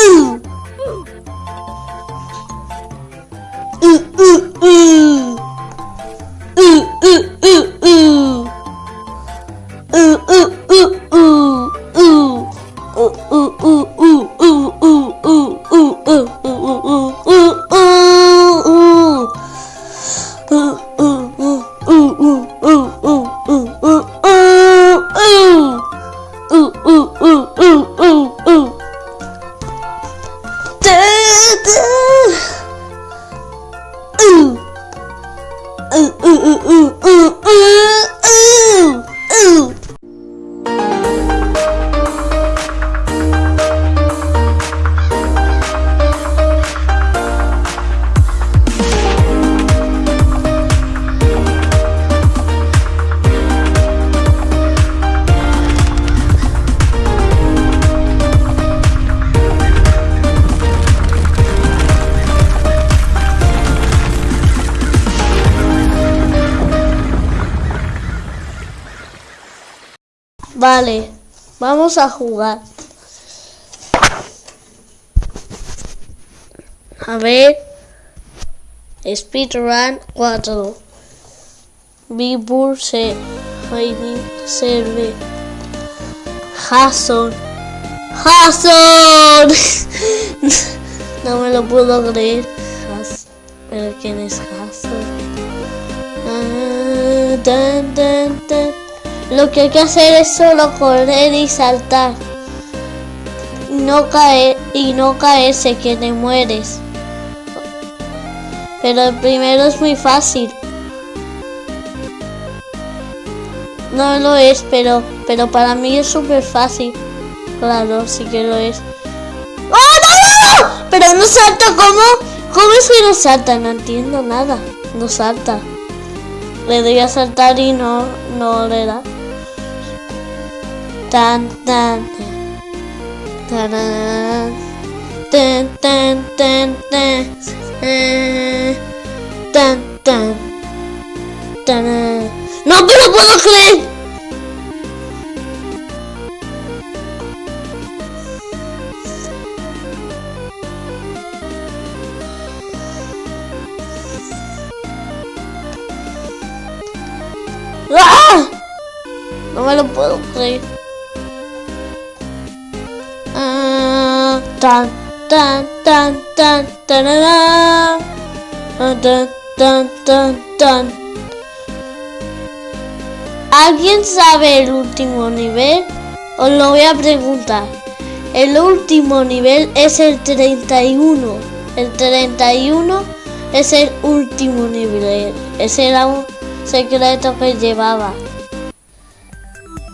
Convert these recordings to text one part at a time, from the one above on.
ooh. Ooh, ooh, ooh. Vale, vamos a jugar. A ver. Speedrun 4. Bibur se Heidi serve. Jason. ¡Jason! no me lo puedo creer. ¿Pero quién es Jason? Ah, tan, tan. Lo que hay que hacer es solo correr y saltar. No caer y no caerse que te mueres. Pero el primero es muy fácil. No lo es, pero, pero para mí es súper fácil. Claro, sí que lo es. ¡Oh, no, no! Pero no salta, ¿cómo? ¿Cómo es que no salta? No entiendo nada. No salta. Le doy a saltar y no, no le da tan tan tan tan tan tan tan tan tan tan no me lo puedo creer ¡Ah! No me lo puedo creer. Tan tan tan tan tan tan tan tan tan ¿Alguien sabe el último nivel? Os lo voy a preguntar. El último nivel es el 31. El 31 es el último nivel. Ese era un secreto que llevaba.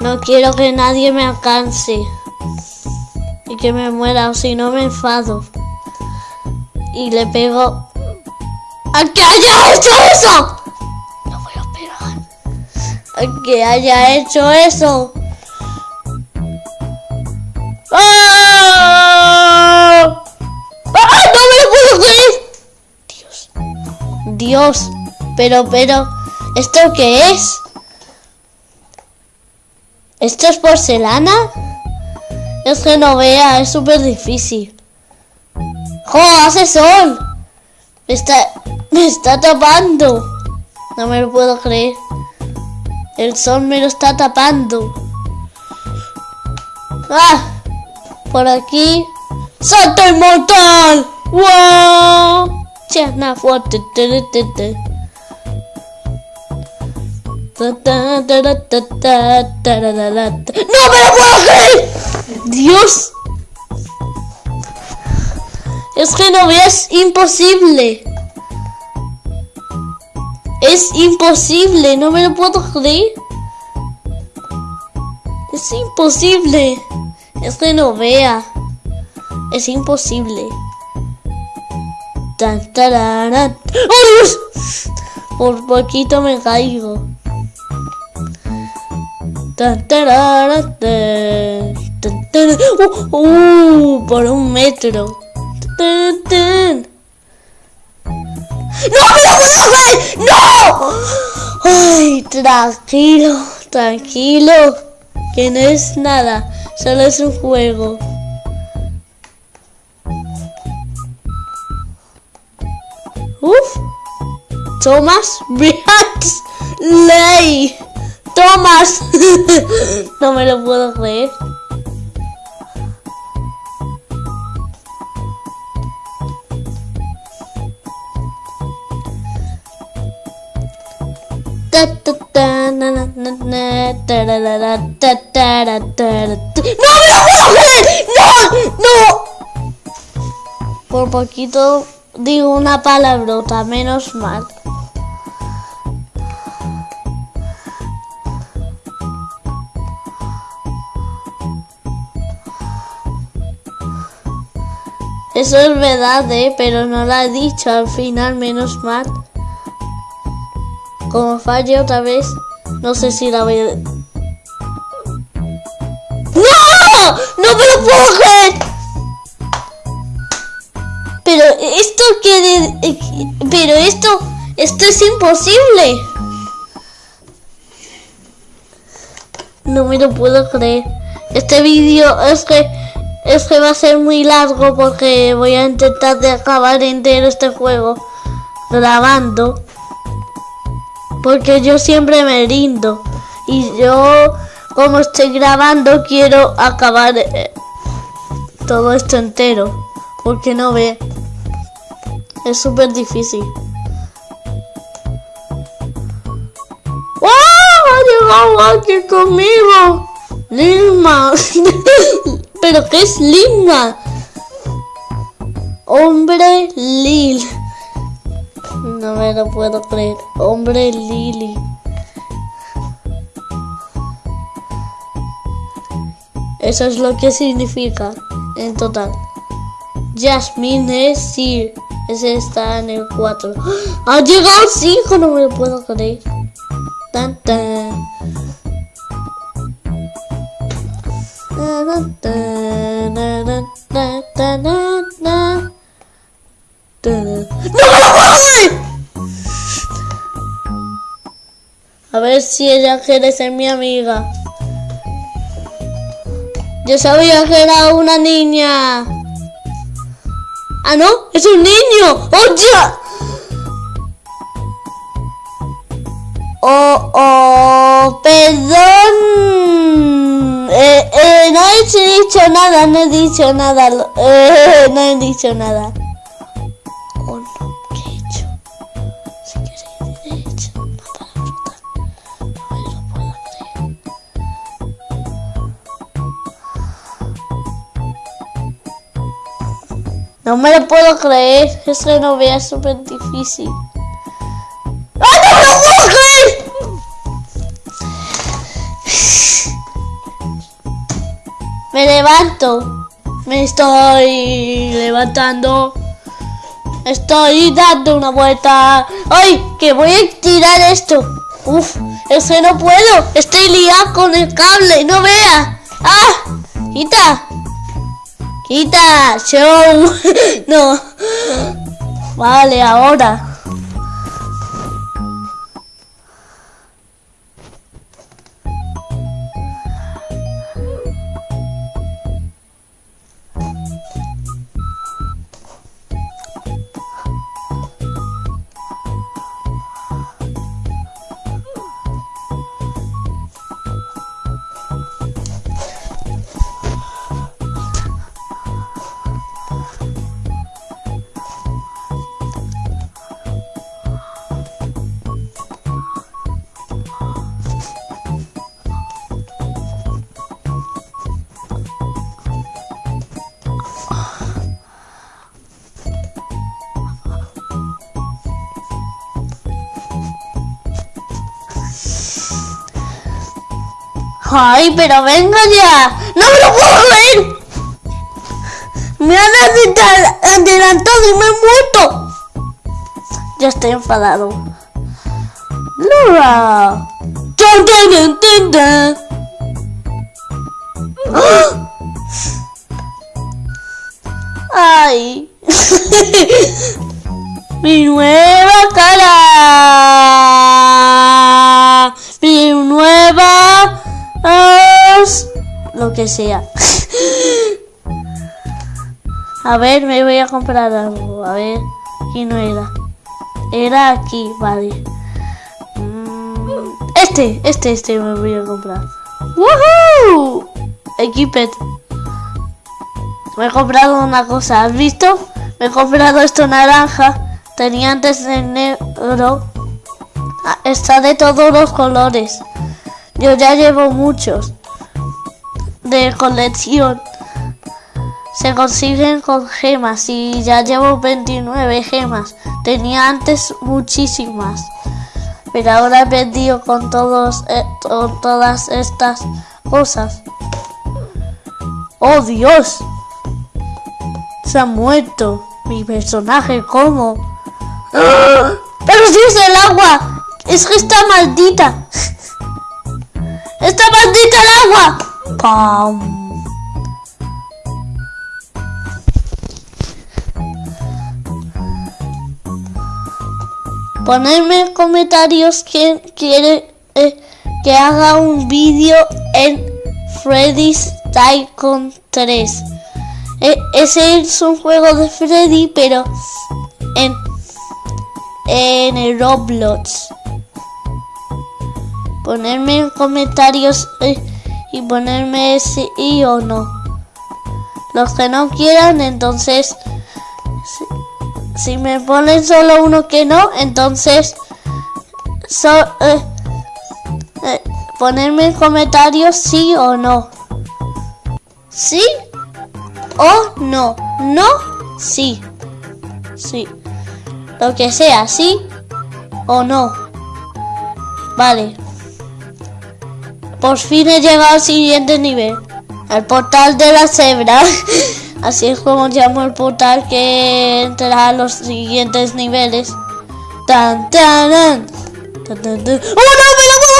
No quiero que nadie me alcance y que me muera, o si no me enfado. Y le pego a que haya hecho eso. No voy a pegar. A que haya hecho eso. Dios. Pero, pero, ¿esto qué es? ¿Esto es porcelana? Es que no vea, es súper difícil. ¡Jo! ¡Hace sol! Me está, me está tapando. No me lo puedo creer. El sol me lo está tapando. ¡Ah! Por aquí. ¡Salto inmortal! ¡Wow! ¡No me lo puedo creer! ¡Dios! Es que no es imposible. Es imposible, no me lo puedo creer. Es imposible. Es que no vea. Es imposible. Tan. ¡Oh, Dios! Por poquito me caigo. Tan. ¡Uh! ¡Uh! por un metro. ¡No me! ¡No! Ay, tranquilo, tranquilo. Que no es nada, solo es un juego. Uf. Thomas Ley. Thomas. no me lo puedo creer. ¡No me lo puedo creer! ¡No! ¡No! Por poquito digo una palabrota, menos mal. Eso es verdad, ¿eh? Pero no lo he dicho al final, menos mal. Como falle otra vez, no sé si la voy a... Pero esto... Esto es imposible. No me lo puedo creer. Este vídeo es que... Es que va a ser muy largo porque voy a intentar de acabar entero este juego grabando. Porque yo siempre me rindo. Y yo, como estoy grabando, quiero acabar eh, todo esto entero. Porque no ve. Es súper difícil. ¡Oh! Ha llegado aquí conmigo. Lima. ¿Pero qué es Lima? Hombre Lil. No me lo puedo creer. Hombre Lili. Eso es lo que significa en total. Jasmine es Sir. Ese está en el 4. ¡Ha llegado al 5! No me lo puedo creer. Tan tan. ¡No! A ver si ella quiere ser mi amiga. Yo sabía que era una niña. Ah, no, es un niño. ¡Oye! Oh, oh, perdón. Eh, eh, no he dicho nada, no he dicho nada. Eh, no he dicho nada. No me lo puedo creer. Es que no vea súper difícil. ¡Ah, no me lo puedo creer! Me levanto. Me estoy levantando. Estoy dando una vuelta. ¡Ay! Que voy a tirar esto. Uf, es que no puedo. Estoy liado con el cable. No vea. ¡Ah! ¡Quita! ¡Quita! ¡Show! no. Vale, ahora. Ay, pero venga ya. No me lo puedo ver. Me han adelantado y me he muerto. Ya estoy enfadado. Laura. Ay. Mi nueva sea. A ver, me voy a comprar algo. A ver, aquí no era. Era aquí, vale. Mm, este, este, este me voy a comprar. ¡Woohoo! Equipet. Me he comprado una cosa, ¿has visto? Me he comprado esto naranja. Tenía antes de negro. Ah, está de todos los colores. Yo ya llevo muchos de colección se consiguen con gemas y ya llevo 29 gemas. Tenía antes muchísimas, pero ahora he vendido con, todos, eh, todas estas cosas. ¡Oh Dios! Se ha muerto mi personaje, ¿cómo? ¡Pero si es el agua! ¡Es que está maldita! ¡Está maldita el agua! ¡Pam! Ponedme en comentarios quién quiere eh, que haga un vídeo en Freddy's Tycoon 3. E, ese es un juego de Freddy, pero en, en el Roblox. Ponerme en comentarios eh, y ponerme sí o no. Los que no quieran, entonces si me ponen solo uno que no, entonces eh, eh, ponerme en comentarios sí o no. ¿Sí o no? No, sí. Sí. Lo que sea, sí o no. Vale. Por fin he llegado al siguiente nivel. Al portal de la cebra. Así es como llamo el portal que entrará a los siguientes niveles. ¡Tan, tan, ¡Oh, no! ¡Me lo puedo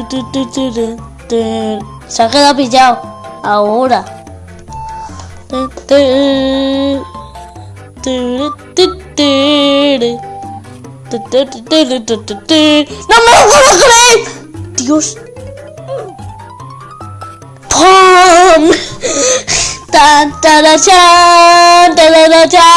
joder! Se ha quedado pillado. Ahora. ¡No me lo puedo creer! ¡Dios! ¡Pum! ¡Tan, tan, tan, tan, tan,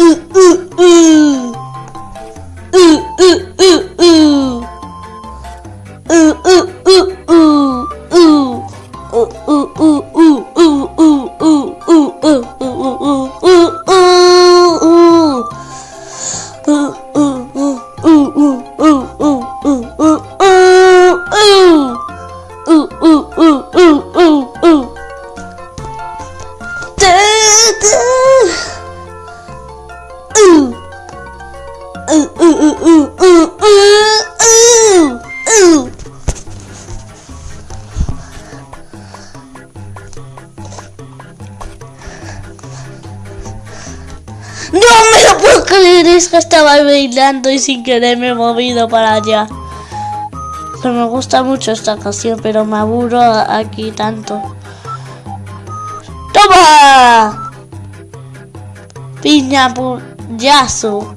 ooh, ooh, ooh. Ooh, ooh, ooh, ooh. Ooh, ooh. Es que estaba bailando y sin querer me he movido para allá. Que me gusta mucho esta canción, pero me aburro aquí tanto. ¡Toma! Piña puyazo.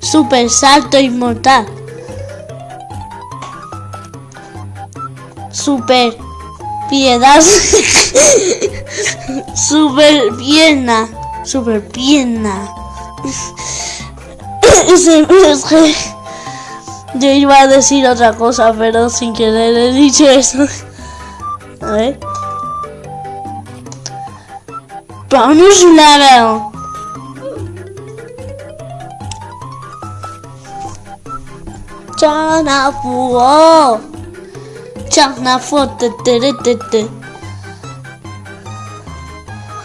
Super salto inmortal. Super piedad. Super pierna super pierna se me. Yo iba a decir otra cosa, pero sin querer he dicho eso. A ver. Vamos level. Chana fuo. Chana fuo.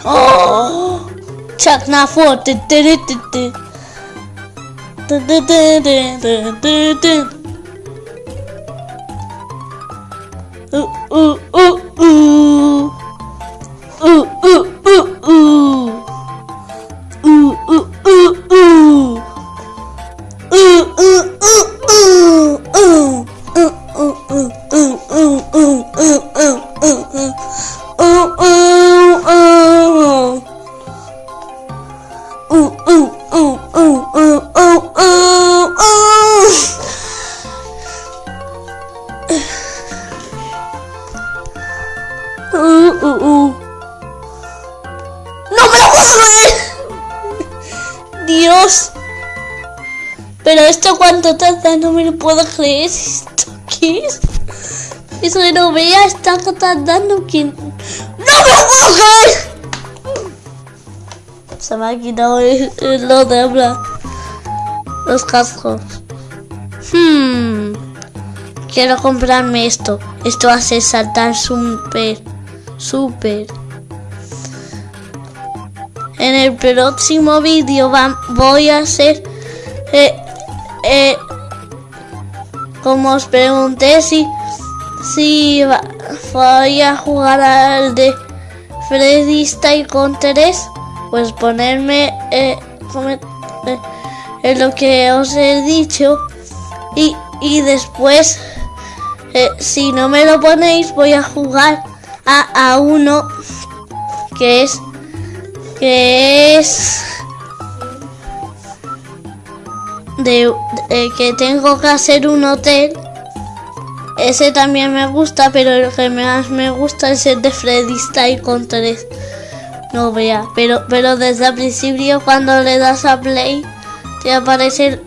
Oh. Chuck not four. Ooh, ooh. Vea está tardando que... ¡No me creer! Se me ha quitado el, el- hablar. Los cascos. Hmm. Quiero comprarme esto. Esto hace saltar súper. Súper. En el próximo vídeo voy a hacer... eh, eh, como os pregunté si... Si va- voy a jugar al de Freddy Style con 3, pues ponerme eh, eh, en lo que os he dicho. Y, y después eh, si no me lo ponéis voy a jugar a, a uno que es que es de que tengo que hacer un hotel ese también me gusta, pero el que más me gusta es el de Freddy Style con 3. No vea, pero, pero desde el principio cuando le das a play te aparece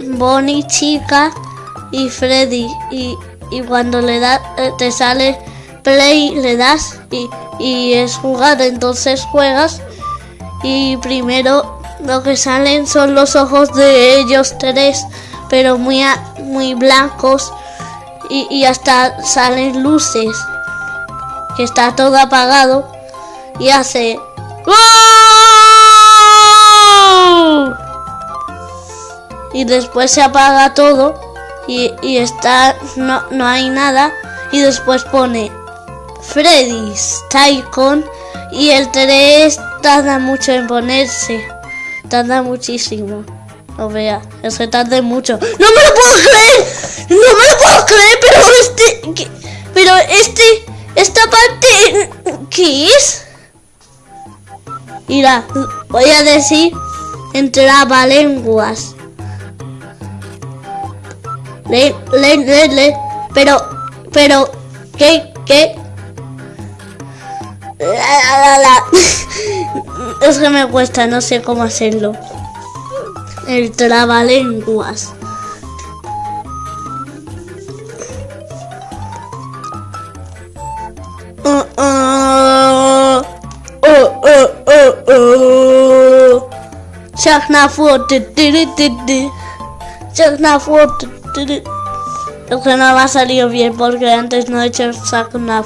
Bonnie chica y Freddy y, y cuando le das te sale play le das y, y es jugar entonces juegas y primero lo que salen son los ojos de ellos tres pero muy muy blancos y, hasta salen luces. Que está todo apagado y hace y después se apaga todo y, y está no, no hay nada. Y después pone Freddy's Tycoon y el 3 tarda mucho en ponerse. Tarda muchísimo. No vea es que tarde mucho. No me lo puedo creer no me lo puedo pero este pero este esta parte ¿qué es? Mira, voy a decir lenguas. Le, le, le, le, pero, pero, ¿qué, qué? La, la. Es que me cuesta, no sé cómo hacerlo. El trabalenguas. Chuck naar voren. Chuck naar voren. Lo que no va a salir bien porque antes no he hecho el saco una.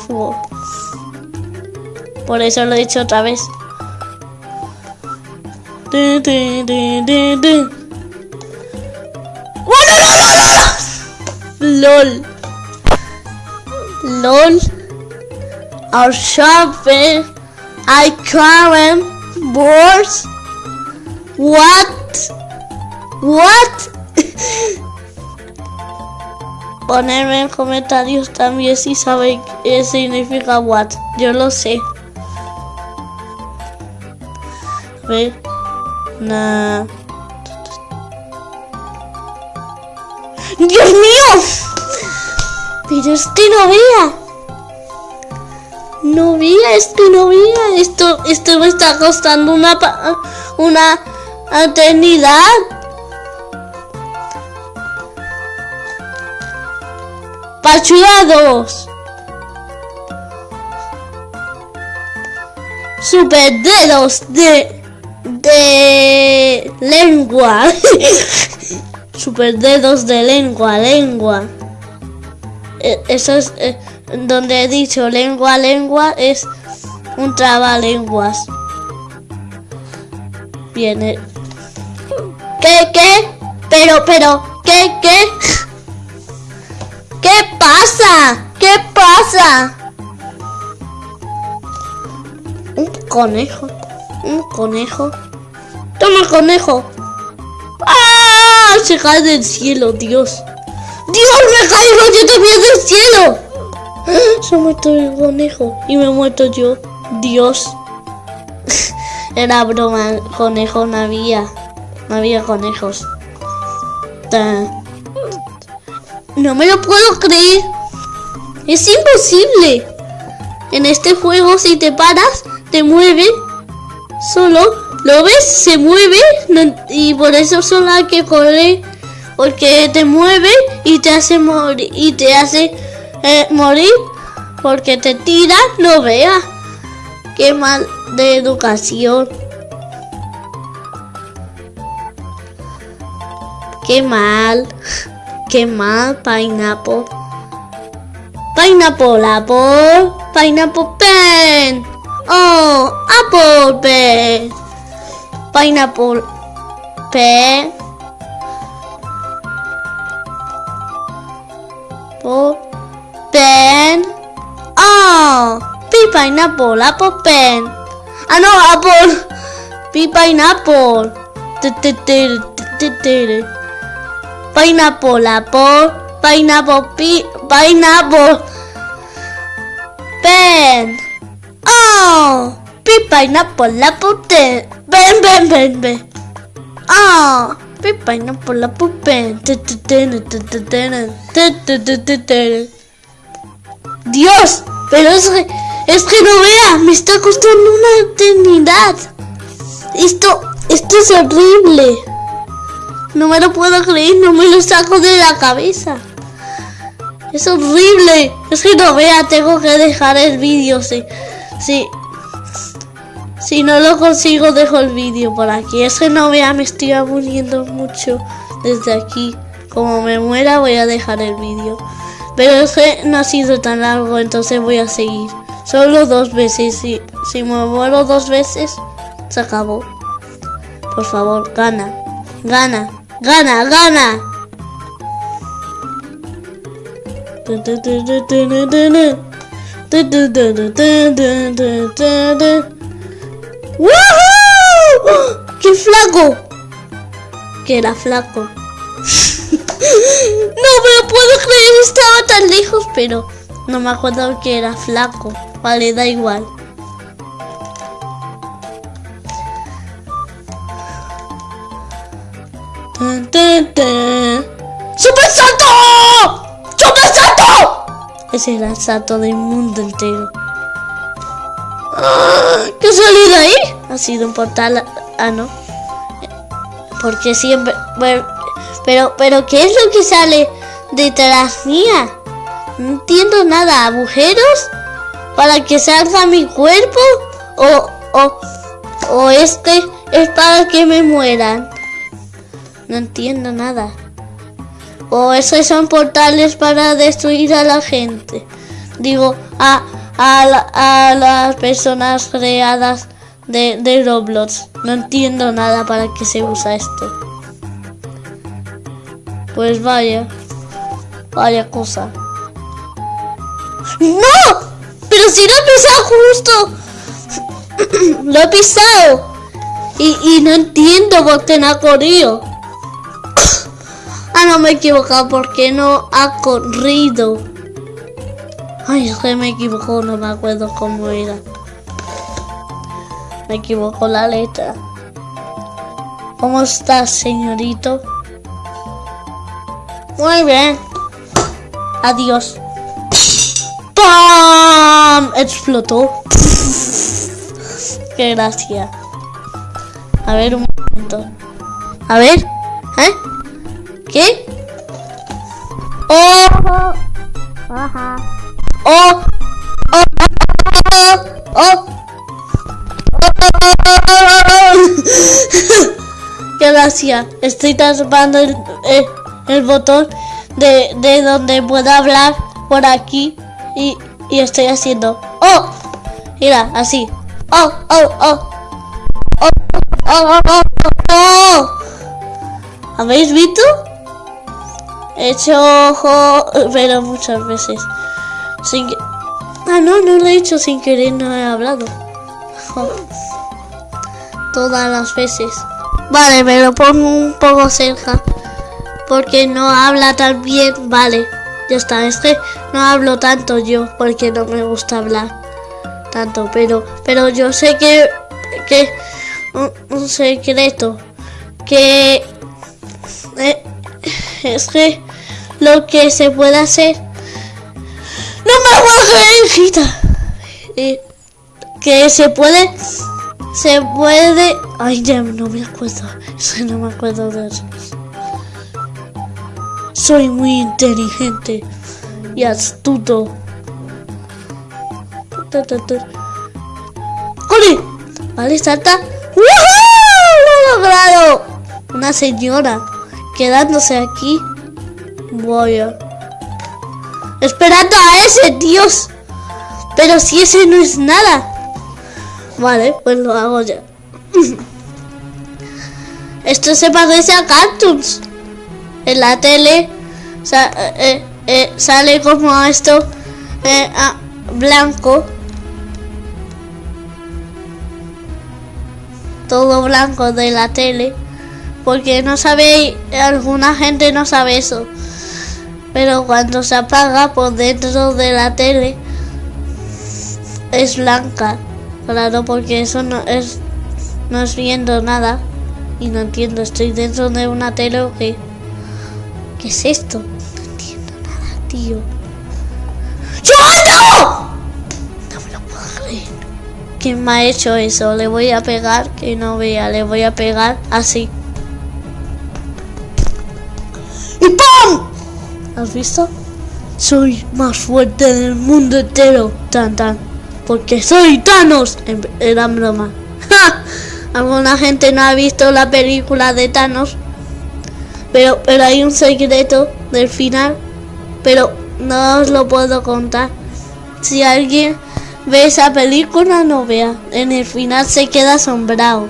Por eso lo he hecho otra vez. LOL. LOL. Our shopper. I can't boards. What? What? Ponerme en comentarios también si saben qué significa what. Yo lo sé. A ver. Nah. ¡Dios mío! Pero es que no vea. No vea, es que no vea. Esto, esto me está costando una, una eternidad. Pachuados. Super dedos de de lengua. super dedos de lengua, lengua. E- Eso es eh, donde he dicho lengua, lengua es un trabalenguas. Viene. ¿Qué, qué? Pero, pero, ¿qué, qué? ¿Qué pasa? ¿Qué pasa? Un conejo. Un conejo. Toma conejo. ¡Ah! Se cae del cielo, Dios. ¡Dios, me caigo yo también del cielo! Se ha muerto el conejo y me he muerto yo. Dios. Era broma, conejo no había. No había conejos. No me lo puedo creer. Es imposible. En este juego si te paras, te mueve. Solo, ¿lo ves? Se mueve. y por eso solo hay que correr. Porque te mueve y te hace morir. Y te hace eh, morir. Porque te tira, no veas. Qué mal de educación. Qué mal. Qué mal, pineapple. Pineapple, apple. Pineapple pen. Oh, apple pen. Pineapple pen. Pen. Oh, P pineapple, apple pen. Ah, no, apple. P pineapple pineapple apple, pineapple pi pineapple pen. Oh, pi pineapple apple pen. Pen pen pen pen. Oh, pi pineapple apple pen. Dios, pero es que, es que no veas, me está costando una eternidad. Esto, esto es horrible. No me lo puedo creer, no me lo saco de la cabeza. Es horrible. Es que no vea, tengo que dejar el vídeo. Si, si, si no lo consigo, dejo el vídeo por aquí. Es que no vea, me estoy muriendo mucho desde aquí. Como me muera, voy a dejar el vídeo. Pero es que no ha sido tan largo, entonces voy a seguir. Solo dos veces. Si, si me muero dos veces, se acabó. Por favor, gana. Gana. Gana, gana. ¡Woohoo! ¡Qué flaco! Que era flaco. No me lo puedo creer, estaba tan lejos, pero no me acuerdo que era flaco. Vale, da igual. Tan, tan. ¡Super salto! ¡Super salto! Ese era el salto del mundo entero. Ah, ¿Qué ha salido ahí? Ha sido un portal. Ah, no. Porque siempre. bueno, pero, pero, ¿qué es lo que sale detrás mía? No entiendo nada. ¿Agujeros? ¿Para que salga mi cuerpo? ¿O, o, o es que es para que me mueran? No entiendo nada. O esos son portales para destruir a la gente. Digo, a, a, a las personas creadas de, de Roblox. No entiendo nada para qué se usa esto. Pues vaya. Vaya cosa. ¡No! Pero si lo he pisado justo. lo he pisado. Y, y no entiendo por qué no ha corrido. Ah, no me he equivocado. ¿Por qué no ha corrido? Ay, es que me equivocó. No me acuerdo cómo era. Me equivocó la letra. ¿Cómo estás, señorito? Muy bien. Adiós. ¡Pam! Explotó. Qué gracia. A ver un momento. A ver. ¿Eh? ¿Qué? ¡Oh! Ajá. ¡Oh! ¡Oh! ¡Oh! ¡Oh! ¡Oh! Gracias. Estoy tapando el, el, el botón de, de donde puedo hablar por aquí y, y estoy haciendo. ¡Oh! Mira, así. ¡Oh, oh, oh! ¡Oh, oh, oh, oh! oh. ¿Habéis visto? He hecho ojo, pero muchas veces. Sin que... Ah, no, no lo he hecho sin querer, no he hablado. Todas las veces. Vale, me lo pongo un poco cerca. Porque no habla tan bien. Vale, ya está. Es que no hablo tanto yo. Porque no me gusta hablar tanto. Pero, pero yo sé que, que un, un secreto. Que eh, es que lo que se puede hacer. No me creer, hijita. Eh, que se puede se puede. Ay, ya no me acuerdo. No me acuerdo de eso. Soy muy inteligente y astuto. ¡Corre! Vale, salta. ¡Lo he logrado! Una señora quedándose aquí. Voy a... Esperando a ese, Dios. Pero si ese no es nada. Vale, pues lo hago ya. Esto se parece a cartoons. En la tele sa eh, eh, sale como esto eh, ah, blanco. Todo blanco de la tele. Porque no sabe, alguna gente no sabe eso. Pero cuando se apaga por dentro de la tele es blanca. Claro, porque eso no es no es viendo nada y no entiendo. Estoy dentro de una tele o qué. ¿Qué es esto? No entiendo nada, tío. ¡Yo no! No me lo puedo creer. ¿Quién me ha hecho eso? Le voy a pegar, que no vea, le voy a pegar así. ¡Y ¡pum! ¿Has visto? Soy más fuerte del mundo entero. Tan tan porque soy Thanos. Era broma. Alguna gente no ha visto la película de Thanos. Pero, pero hay un secreto del final. Pero no os lo puedo contar. Si alguien ve esa película, no vea. En el final se queda asombrado.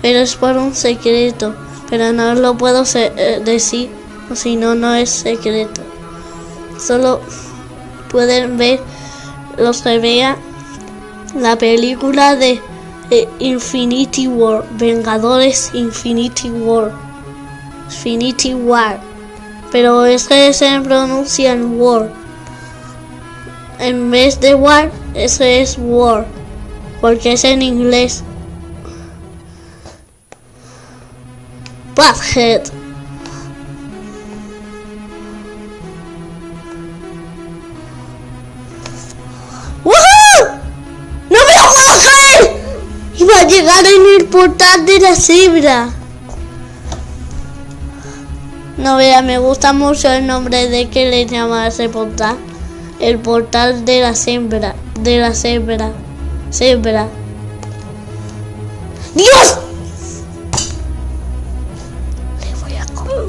Pero es por un secreto. Pero no os lo puedo eh, decir. Si no, no es secreto. Solo pueden ver los que vean la película de Infinity War, Vengadores Infinity War, Infinity War, pero es que se pronuncia en War. En vez de War, ese es War, porque es en inglés. Butthead. Portal de la cebra. No vea, me gusta mucho el nombre de que le llama ese portal. El portal de la cebra. De la cebra. Cebra. ¡Dios! Le voy a creer.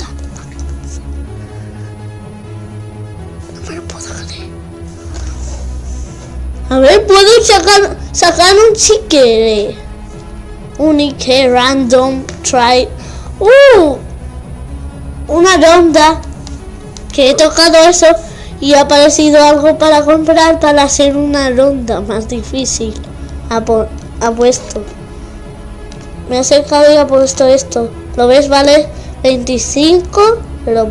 A ver, puedo sacar, sacar un chiquere. Unique Random Try. ¡Uh! Una ronda. Que he tocado eso y ha aparecido algo para comprar para hacer una ronda más difícil. Ha, ha puesto. Me he acercado y ha puesto esto. ¿Lo ves? Vale 25. Pero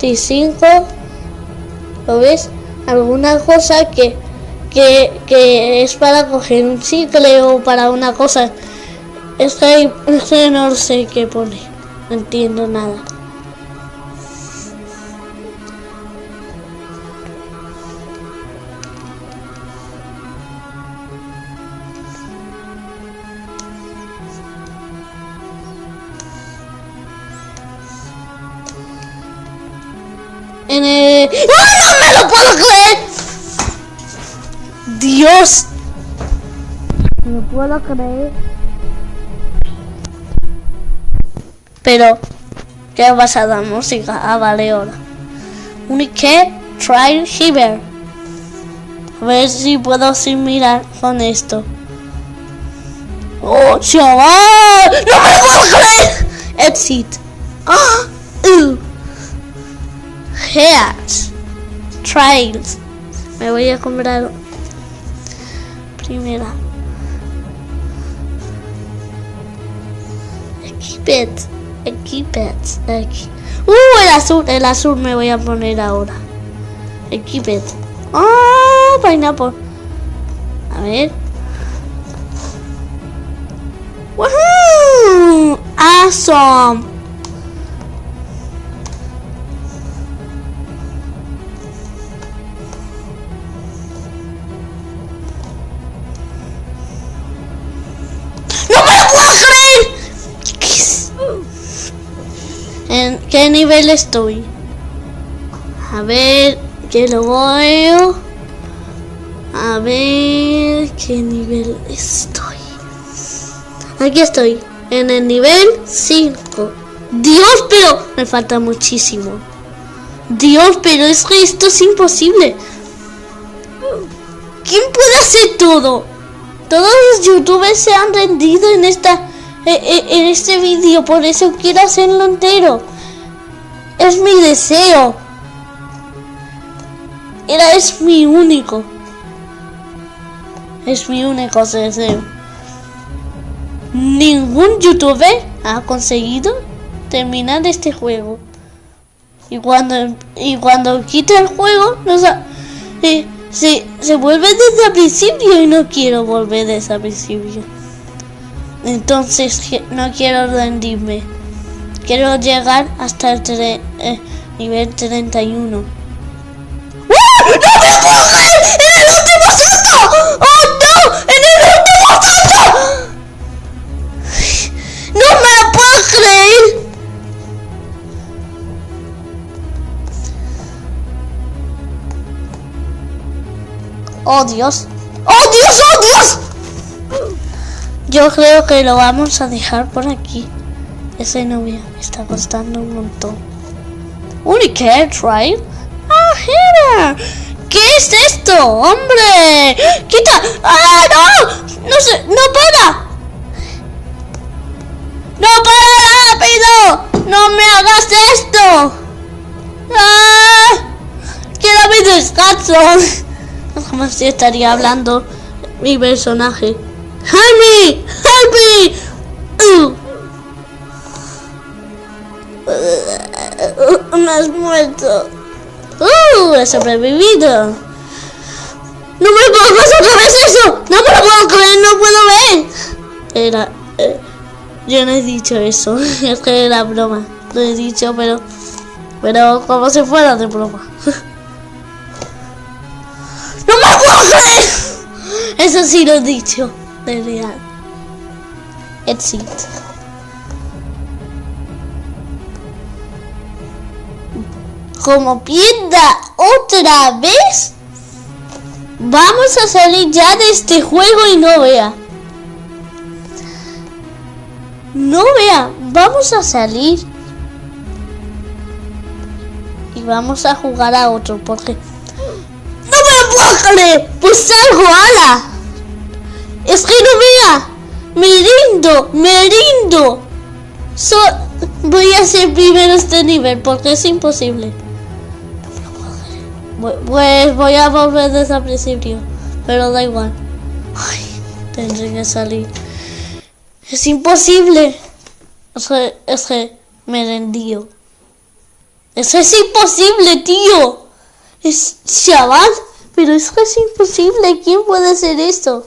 25. ¿Lo ves? alguna cosa que, que, que, es para coger un chicle o para una cosa. Es que, es que no sé qué pone, no entiendo nada. En el... ¡Oh, no me lo puedo creer! Dios. No me puedo creer. Pero, ¿qué pasa la música? Ah, vale, ahora. Unique Trial Hiver. A ver si puedo sin mirar con esto. ¡Oh, chaval! ¡No me puedo creer! Exit. ¡Ah! Uh. Heads. Trials. Me voy a comprar primera. Equipet. Equipet. Aquí. Uh, el azul. El azul me voy a poner ahora. Equipet. Ah, pineapple. A ver. Woohoo! Awesome. Qué nivel estoy? A ver, que lo veo. A ver, ¿qué nivel estoy? Aquí estoy, en el nivel 5. Dios, pero me falta muchísimo. Dios, pero es que esto es imposible. ¿Quién puede hacer todo? Todos los youtubers se han rendido en esta eh, eh, en este vídeo, por eso quiero hacerlo entero. Es mi deseo. Era es mi único. Es mi único deseo. Ningún youtuber ha conseguido terminar este juego. Y cuando y cuando quita el juego, no sa- eh, se, se vuelve desde el principio y no quiero volver desde el principio. Entonces no quiero rendirme. Quiero llegar hasta el tre- eh, nivel 31. ¡Uh! ¡No me puedo creer! ¡En el último salto! ¡Oh no! ¡En el último salto! ¡No me lo puedo creer! ¡Oh Dios! ¡Oh Dios! ¡Oh Dios! Yo creo que lo vamos a dejar por aquí. Ese novio me está costando un montón. Unicare Trial. ¡Ah! ¿Qué es esto, hombre? ¡Quita! ¡Ah, no! ¡No se... ¡No para! ¡No para rápido! ¡No me hagas esto! ¡Ah! ¡Quiero mi descanso! Si estaría hablando mi personaje. ¡Help me! Uh. Me has muerto. ¡Uh! He sobrevivido. ¡No me pongas otra vez eso! ¡No me lo puedo creer! ¡No puedo ver! Era... eh, yo no he dicho eso. Es que era broma. Lo he dicho, pero... Pero como si fuera de broma. ¡No me puedo creer! Eso sí lo he dicho. De real. Exit. Como pierda otra vez, vamos a salir ya de este juego y no vea. No vea, vamos a salir. Y vamos a jugar a otro porque... ¡No me lo puedo! ¡Pues salgo, ala! Es que no vea. Me rindo, me rindo. So- voy a hacer primero este nivel porque es imposible. Pues voy a volver desde el principio, pero da igual. Ay, tendré que salir. Es imposible. Es que, es que me rendí. Eso es imposible, tío. Es chaval, pero es que es imposible. ¿Quién puede hacer esto?